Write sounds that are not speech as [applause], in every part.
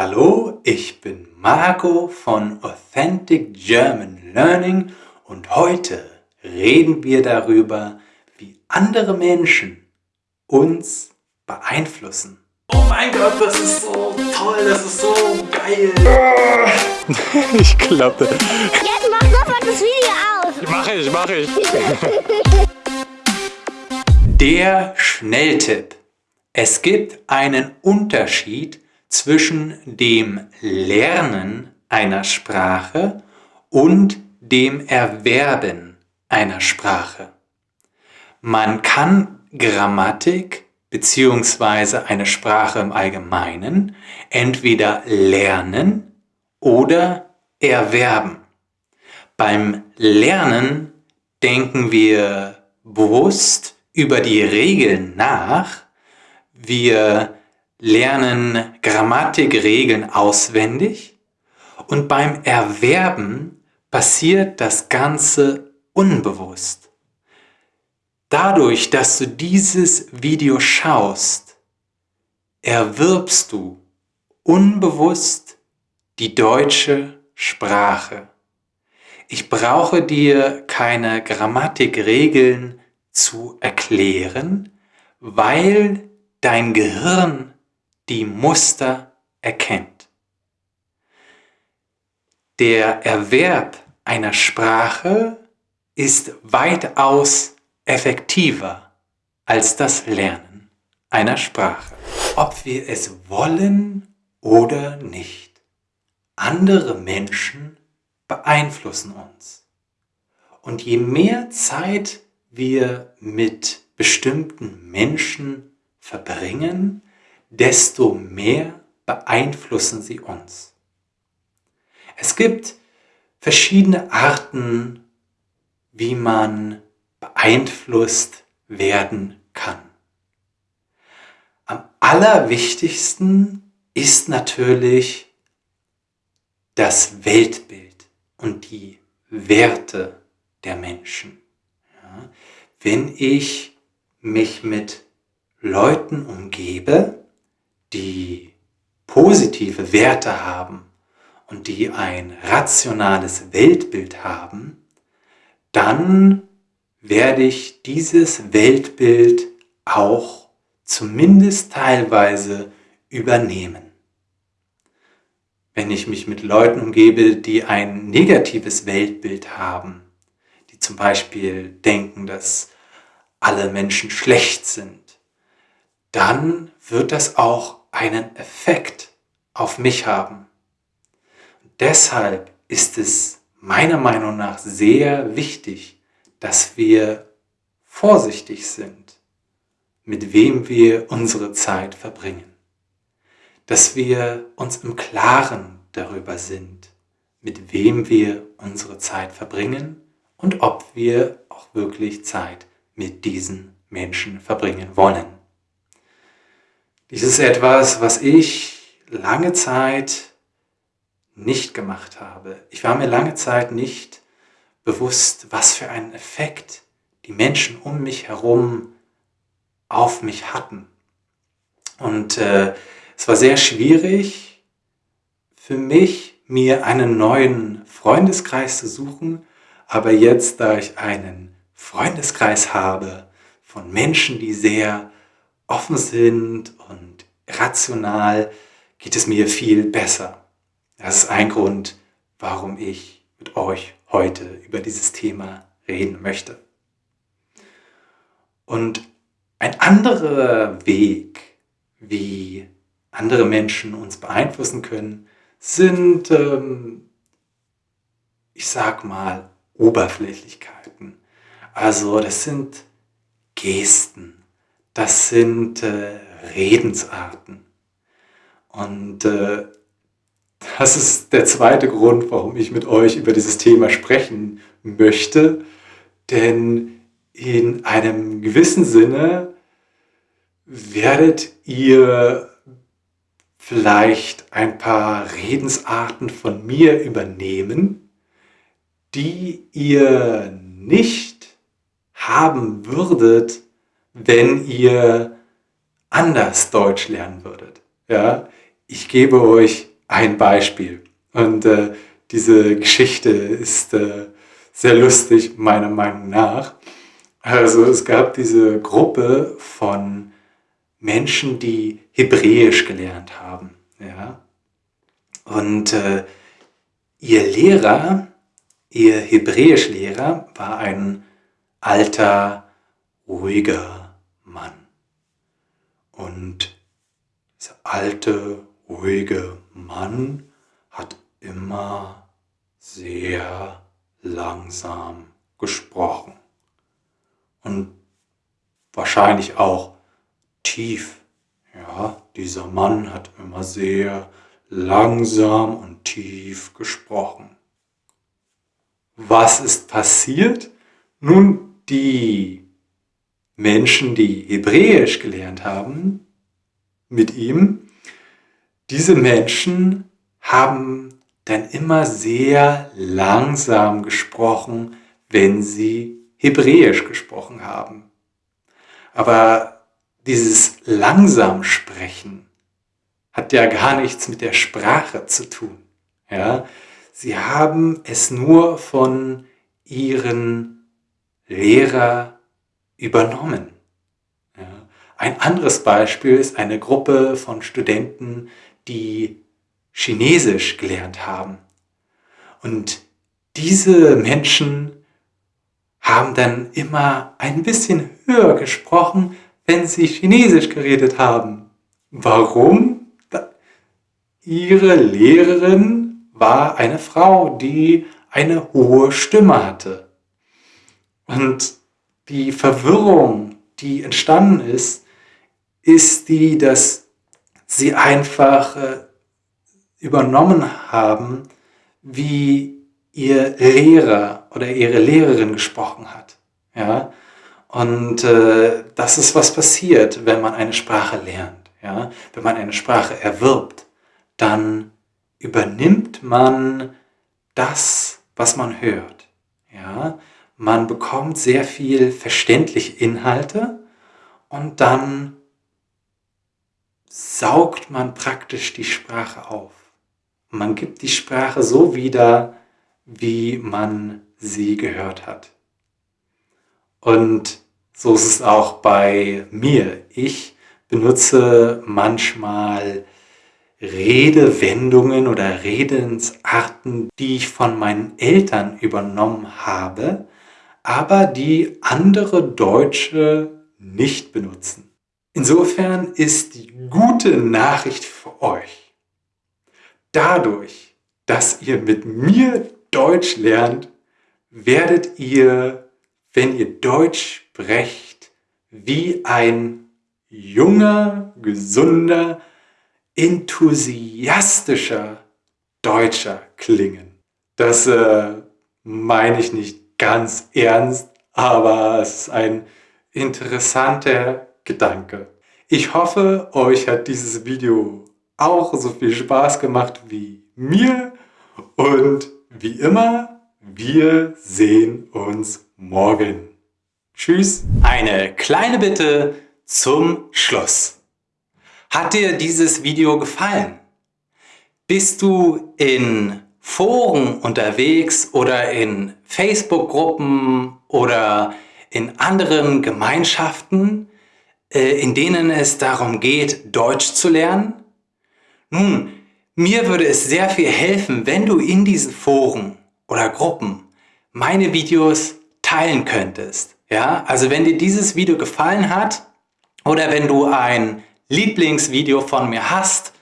Hallo, ich bin Marco von Authentic German Learning und heute reden wir darüber, wie andere Menschen uns beeinflussen. Oh mein Gott, das ist so toll, das ist so geil. [laughs] ich klappe. Jetzt mach sofort das Video aus. Mach ich, mach ich. Der Schnelltipp. Es gibt einen Unterschied zwischen dem Lernen einer Sprache und dem Erwerben einer Sprache. Man kann Grammatik bzw. eine Sprache im Allgemeinen entweder lernen oder erwerben. Beim Lernen denken wir bewusst über die Regeln nach, wir lernen Grammatikregeln auswendig und beim Erwerben passiert das Ganze unbewusst. Dadurch, dass du dieses Video schaust, erwirbst du unbewusst die deutsche Sprache. Ich brauche dir keine Grammatikregeln zu erklären, weil dein Gehirn die Muster erkennt. Der Erwerb einer Sprache ist weitaus effektiver als das Lernen einer Sprache. Ob wir es wollen oder nicht. Andere Menschen beeinflussen uns. Und je mehr Zeit wir mit bestimmten Menschen verbringen, desto mehr beeinflussen sie uns. Es gibt verschiedene Arten, wie man beeinflusst werden kann. Am allerwichtigsten ist natürlich das Weltbild und die Werte der Menschen. Ja, wenn ich mich mit Leuten umgebe, die positive Werte haben und die ein rationales Weltbild haben, dann werde ich dieses Weltbild auch zumindest teilweise übernehmen. Wenn ich mich mit Leuten umgebe, die ein negatives Weltbild haben, die zum Beispiel denken, dass alle Menschen schlecht sind, dann wird das auch einen Effekt auf mich haben. deshalb ist es meiner Meinung nach sehr wichtig, dass wir vorsichtig sind, mit wem wir unsere Zeit verbringen. Dass wir uns im Klaren darüber sind, mit wem wir unsere Zeit verbringen und ob wir auch wirklich Zeit mit diesen Menschen verbringen wollen. Dies ist etwas, was ich lange Zeit nicht gemacht habe. Ich war mir lange Zeit nicht bewusst, was für einen Effekt die Menschen um mich herum auf mich hatten. Und äh, es war sehr schwierig für mich, mir einen neuen Freundeskreis zu suchen. Aber jetzt, da ich einen Freundeskreis habe von Menschen, die sehr offen sind und rational, geht es mir viel besser. Das ist ein Grund, warum ich mit euch heute über dieses Thema reden möchte. Und ein anderer Weg, wie andere Menschen uns beeinflussen können, sind, ähm, ich sag mal, Oberflächlichkeiten. Also das sind Gesten, das sind äh, Redensarten. Und äh, das ist der zweite Grund, warum ich mit euch über dieses Thema sprechen möchte. Denn in einem gewissen Sinne werdet ihr vielleicht ein paar Redensarten von mir übernehmen, die ihr nicht haben würdet, wenn ihr anders Deutsch lernen würdet. Ja? Ich gebe euch ein Beispiel. Und äh, diese Geschichte ist äh, sehr lustig, meiner Meinung nach. Also es gab diese Gruppe von Menschen, die Hebräisch gelernt haben. Ja? Und äh, ihr Lehrer, ihr Hebräischlehrer, war ein alter, ruhiger Mann. Und dieser alte, ruhige Mann hat immer sehr langsam gesprochen. Und wahrscheinlich auch tief. Ja, dieser Mann hat immer sehr langsam und tief gesprochen. Was ist passiert? Nun, die Menschen, die Hebräisch gelernt haben, mit ihm, diese Menschen haben dann immer sehr langsam gesprochen, wenn sie Hebräisch gesprochen haben. Aber dieses langsam Sprechen hat ja gar nichts mit der Sprache zu tun. Ja? Sie haben es nur von ihren Lehrer übernommen. Ja? Ein anderes Beispiel ist eine Gruppe von Studenten, die Chinesisch gelernt haben. Und diese Menschen haben dann immer ein bisschen höher gesprochen, wenn sie Chinesisch geredet haben. Warum? Ihre Lehrerin war eine Frau, die eine hohe Stimme hatte. Und die Verwirrung, die entstanden ist, ist die, dass sie einfach äh, übernommen haben, wie ihr Lehrer oder ihre Lehrerin gesprochen hat. Ja? Und äh, das ist, was passiert, wenn man eine Sprache lernt. Ja? Wenn man eine Sprache erwirbt, dann übernimmt man das, was man hört. Ja? Man bekommt sehr viel verständliche Inhalte und dann saugt man praktisch die Sprache auf. Man gibt die Sprache so wieder, wie man sie gehört hat. Und so ist es auch bei mir. Ich benutze manchmal Redewendungen oder Redensarten, die ich von meinen Eltern übernommen habe, aber die andere Deutsche nicht benutzen. Insofern ist die gute Nachricht für euch, dadurch, dass ihr mit mir Deutsch lernt, werdet ihr, wenn ihr Deutsch sprecht, wie ein junger, gesunder, enthusiastischer Deutscher klingen. Das äh, meine ich nicht ganz ernst, aber es ist ein interessanter Gedanke. Ich hoffe, euch hat dieses Video auch so viel Spaß gemacht wie mir und wie immer, wir sehen uns morgen. Tschüss. Eine kleine Bitte zum Schluss. Hat dir dieses Video gefallen? Bist du in Foren unterwegs oder in Facebook-Gruppen oder in anderen Gemeinschaften, äh, in denen es darum geht, Deutsch zu lernen? Nun, mir würde es sehr viel helfen, wenn du in diesen Foren oder Gruppen meine Videos teilen könntest. Ja, also wenn dir dieses Video gefallen hat oder wenn du ein Lieblingsvideo von mir hast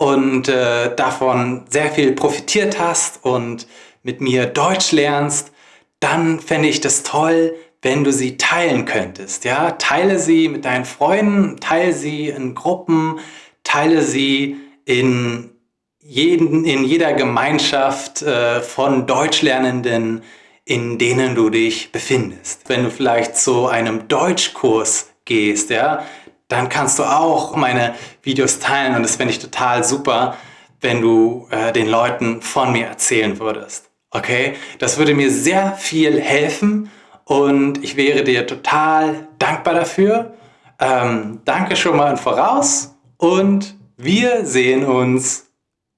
und äh, davon sehr viel profitiert hast und mit mir Deutsch lernst, dann fände ich das toll, wenn du sie teilen könntest. Ja, teile sie mit deinen Freunden, teile sie in Gruppen, teile sie in jeden, in jeder Gemeinschaft äh, von Deutschlernenden, in denen du dich befindest. Wenn du vielleicht zu einem Deutschkurs gehst, ja, dann kannst du auch meine Videos teilen und das fände ich total super, wenn du äh, den Leuten von mir erzählen würdest. Okay? Das würde mir sehr viel helfen und ich wäre dir total dankbar dafür. Ähm, danke schon mal im Voraus und Wir sehen uns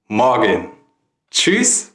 morgen. Tschüss.